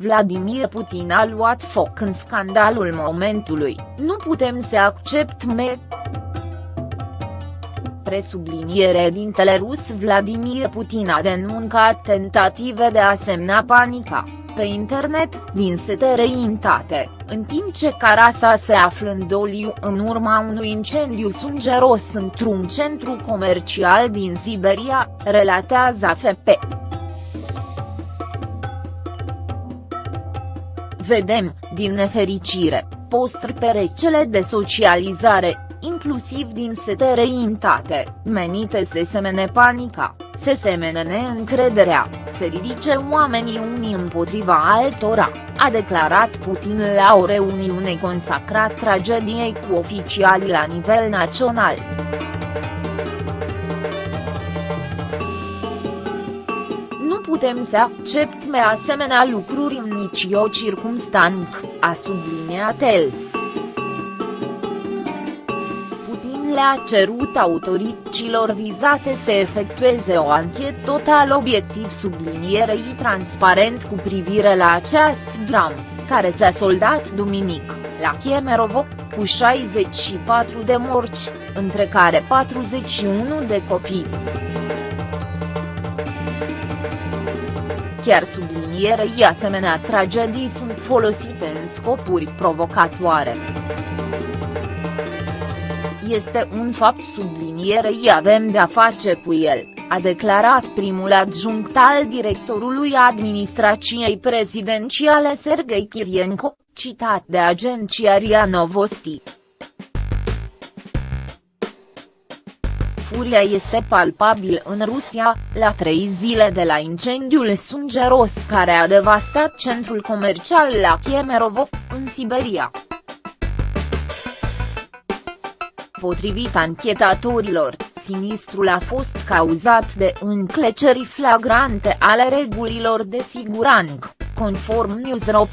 Vladimir Putin a luat foc în scandalul momentului, nu putem să acceptăm presubliniere dintele rus Vladimir Putin a denuncat tentative de a semna panica, pe internet, din sete reintate, în timp ce Carasa se află în doliu în urma unui incendiu sângeros într-un centru comercial din Siberia, relatează AFP. Vedem, din nefericire, posturi pe recele de socializare, inclusiv din sete reintate, menite să semene panica, se semene neîncrederea, se ridice oamenii unii împotriva altora, a declarat Putin la o reuniune consacrat tragediei cu oficiali la nivel național. Putem să acceptăm asemenea lucruri în nicio circumstanță, a subliniat el. le-a cerut autorităților vizate să efectueze o anchetă total obiectiv sublinierei transparent cu privire la acest dram, care s-a soldat duminic, la Kemerovo, cu 64 de morți, între care 41 de copii. Chiar sublinierei asemenea tragedii sunt folosite în scopuri provocatoare. Este un fapt sublinierei avem de-a face cu el, a declarat primul adjunct al directorului administrației prezidențiale Sergei Kirienko, citat de agenția RIA Novosti. Furia este palpabil în Rusia, la trei zile de la incendiul sângeros care a devastat centrul comercial la Kemerovo, în Siberia. Potrivit anchetatorilor, sinistrul a fost cauzat de încleceri flagrante ale regulilor de siguranță, conform Newsro.